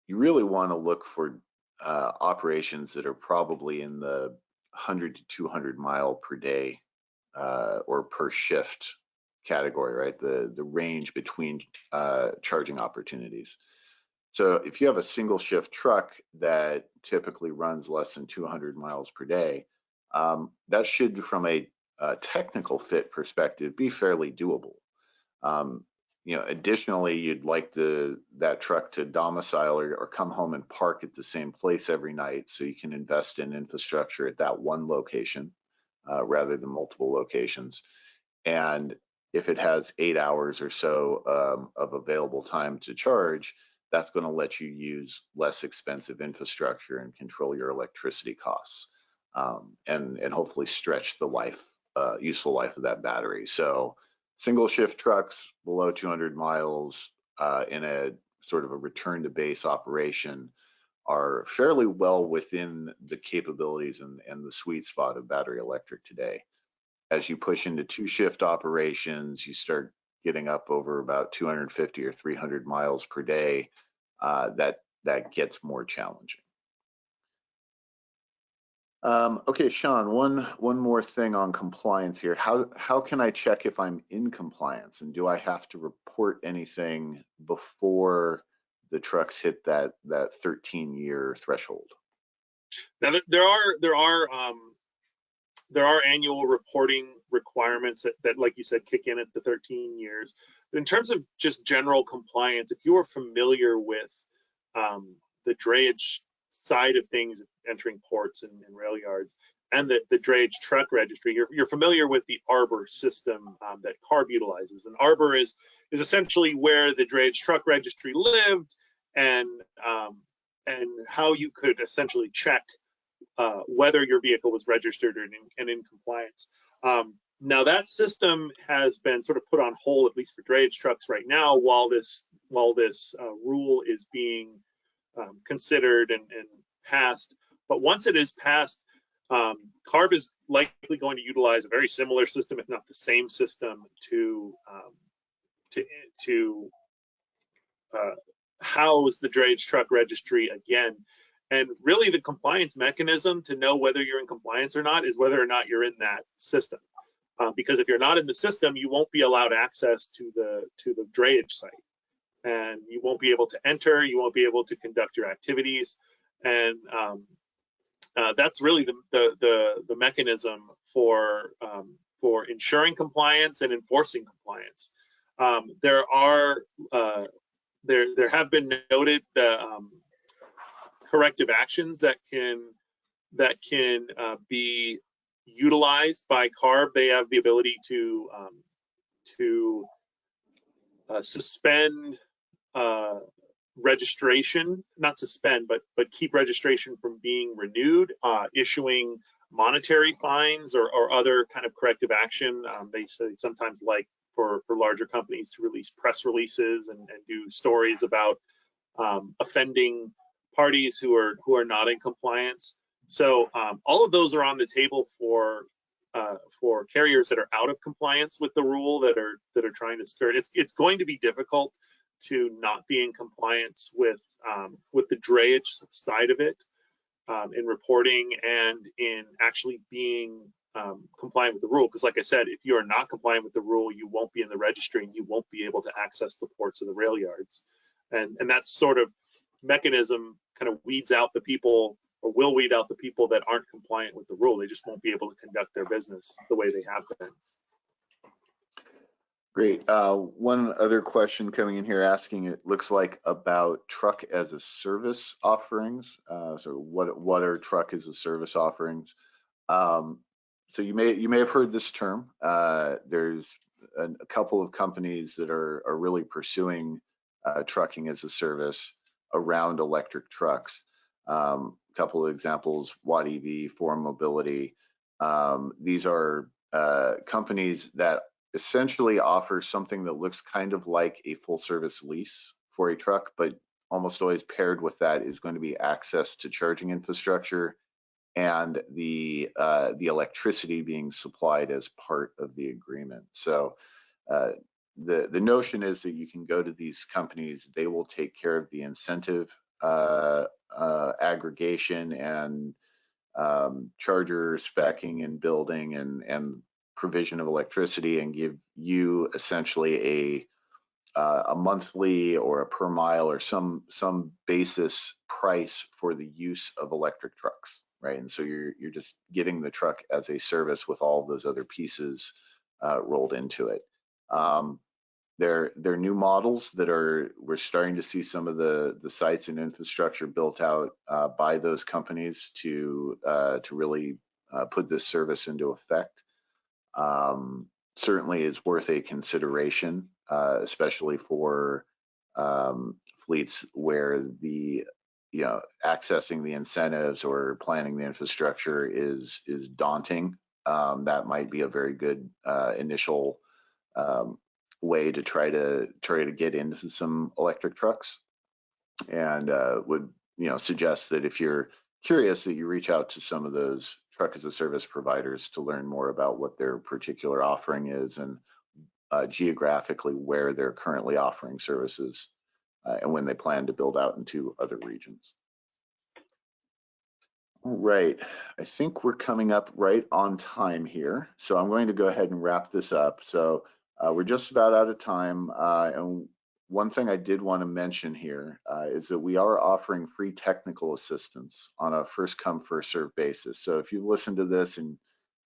A: You really want to look for uh, operations that are probably in the 100 to 200 mile per day uh, or per shift category, right? The the range between uh, charging opportunities. So if you have a single shift truck that typically runs less than 200 miles per day, um, that should, from a, a, technical fit perspective, be fairly doable. Um, you know, additionally, you'd like the that truck to domicile or, or come home and park at the same place every night, so you can invest in infrastructure at that one location uh, rather than multiple locations. And if it has eight hours or so um, of available time to charge, that's going to let you use less expensive infrastructure and control your electricity costs, um, and and hopefully stretch the life, uh, useful life of that battery. So single shift trucks below 200 miles uh, in a sort of a return to base operation are fairly well within the capabilities and, and the sweet spot of battery electric today. As you push into two shift operations, you start getting up over about 250 or 300 miles per day. Uh, that that gets more challenging. Um, okay, Sean, one one more thing on compliance here. How how can I check if I'm in compliance and do I have to report anything before the trucks hit that that 13 year threshold?
B: Now there are there are um, there are annual reporting requirements that, that, like you said, kick in at the 13 years. But in terms of just general compliance, if you are familiar with um, the drayage side of things, entering ports and, and rail yards, and the, the drayage truck registry. You're, you're familiar with the ARBER system um, that CARB utilizes. And ARBER is, is essentially where the drayage truck registry lived and, um, and how you could essentially check uh, whether your vehicle was registered and in, and in compliance. Um, now that system has been sort of put on hold, at least for drayage trucks right now, while this while this uh, rule is being um, considered and, and, passed. But once it is passed, um, CARB is likely going to utilize a very similar system, if not the same system, to um, to to uh, house the drayage truck registry again. And really, the compliance mechanism to know whether you're in compliance or not is whether or not you're in that system. Uh, because if you're not in the system, you won't be allowed access to the to the drayage site and you won't be able to enter, you won't be able to conduct your activities. And um, uh, that's really the, the, the, the mechanism for, um, for ensuring compliance and enforcing compliance. Um, there are, uh, there, there have been noted uh, corrective actions that can, that can uh, be utilized by CARB. They have the ability to, um, to uh, suspend uh, registration, not suspend, but but keep registration from being renewed, uh, issuing monetary fines or, or other kind of corrective action. Um, they say sometimes like for, for larger companies to release press releases and, and do stories about um, offending parties who are who are not in compliance. So um, all of those are on the table for uh, for carriers that are out of compliance with the rule that are that are trying to skirt. It's it's going to be difficult to not be in compliance with um, with the drayage side of it um, in reporting and in actually being um, compliant with the rule. Because like I said, if you are not compliant with the rule, you won't be in the registry and you won't be able to access the ports or the rail yards. And, and that sort of mechanism kind of weeds out the people or will weed out the people that aren't compliant with the rule. They just won't be able to conduct their business the way they have been.
A: Great. Uh, one other question coming in here asking, it looks like about truck as a service offerings. Uh, so what what are truck as a service offerings? Um, so you may you may have heard this term. Uh, there's a, a, couple of companies that are are really pursuing uh, trucking as a service around electric trucks. Um, a couple of examples: Watt EV, Forum Mobility. Um, these are uh, companies that essentially offers something that looks kind of like a full service lease for a truck, but almost always paired with that is going to be access to charging infrastructure and the uh, the electricity being supplied as part of the agreement. So uh, the the notion is that you can go to these companies, they will take care of the incentive uh, uh aggregation and um, charger specking and building and and provision of electricity and give you essentially a uh, a monthly or a per mile or some some basis price for the use of electric trucks, right? And so you're you're just getting the truck as a service with all those other pieces uh, rolled into it. Um, they're they're new models that are we're starting to see some of the the sites and infrastructure built out uh, by those companies to uh, to really uh, put this service into effect um, certainly is worth a consideration, uh, especially for um, fleets where the you know accessing the incentives or planning the infrastructure is is daunting. Um, that might be a very good uh, initial um, way to try to try to get into some electric trucks, and uh, would you know suggest that if you're curious that you reach out to some of those truck as a service providers to learn more about what their particular offering is and uh, geographically where they're currently offering services uh, and when they plan to build out into other regions. All right, I think we're coming up right on time here. So I'm going to go ahead and wrap this up. So uh, we're just about out of time uh, and one thing I did want to mention here uh, is that we are offering free technical assistance on a first come first serve basis. So if you listen to this and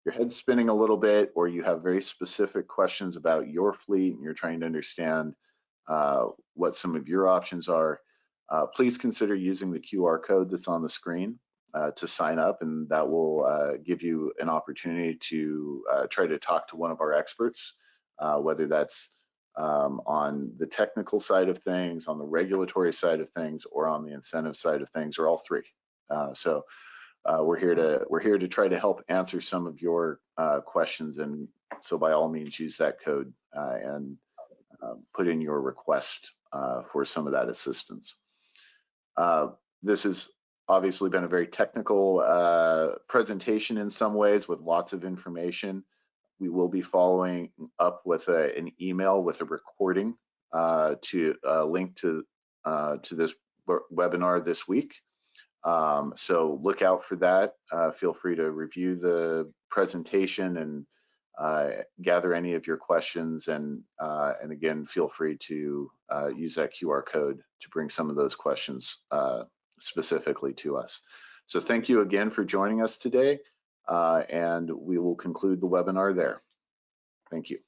A: your head's spinning a little bit or you have very specific questions about your fleet and you're trying to understand uh, what some of your options are, uh, please consider using the QR code that's on the screen uh, to sign up and that will uh, give you an opportunity to uh, try to talk to one of our experts, whether that's um, on the technical side of things, on the regulatory side of things, or on the incentive side of things, or all three. Uh, so uh, we're here to we're here to try to help answer some of your uh, questions, and so by all means use that code uh, and um, put in your request uh, for some of that assistance. Uh, this has obviously been a very technical presentation in some ways with lots of information we will be following up with a, an email with a recording uh, to uh, link to uh, to this webinar this week. Um, so look out for that. Uh, feel free to review the presentation and uh, gather any of your questions. And uh, and again, feel free to use that QR code to bring some of those questions specifically to us. So thank you again for joining us today Uh, and we will conclude the webinar there. Thank you.